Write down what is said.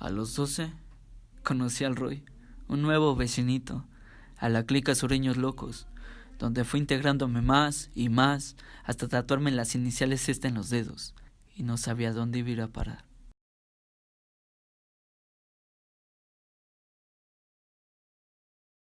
A los doce conocí al Roy, un nuevo vecinito, a la clica Sureños Locos, donde fui integrándome más y más hasta tatuarme las iniciales esta en los dedos y no sabía dónde iba a parar.